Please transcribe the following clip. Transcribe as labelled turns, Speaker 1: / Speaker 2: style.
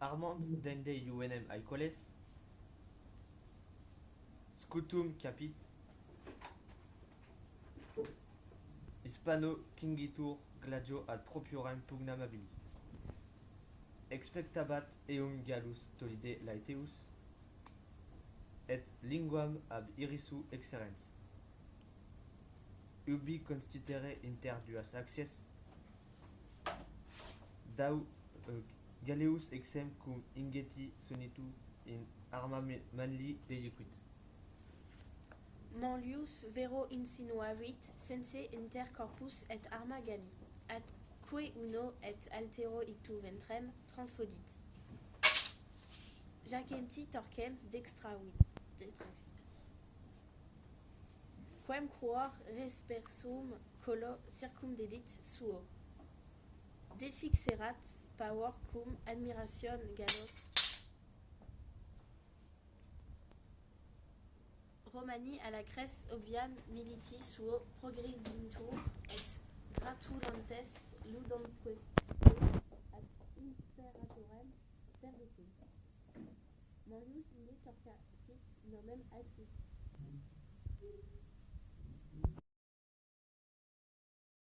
Speaker 1: Armand dende UNM aicoles, scutum capit, hispano kingitur gladio ad propriorem pugnam abili. Expectabat eum gallus tolide laeteus, et linguam ab irisu exerens. Ubi constitere inter duas dau euh, Galeus exem cum ingeti sonitu in arma manli deiuquit.
Speaker 2: Manlius vero insinuavit sense inter corpus et arma galli, atque uno et altero ictu ventrem transfodit. Jacenti torquem dextravit. Quem cruor respersum colo circumdedit suo. Defixerat pavor cum admiration gallos Romani à la Grèce obviam militi suo progredintur et gratulantes ludumque ad imperatorem perditum. Manlius inde torcatit nomen axis.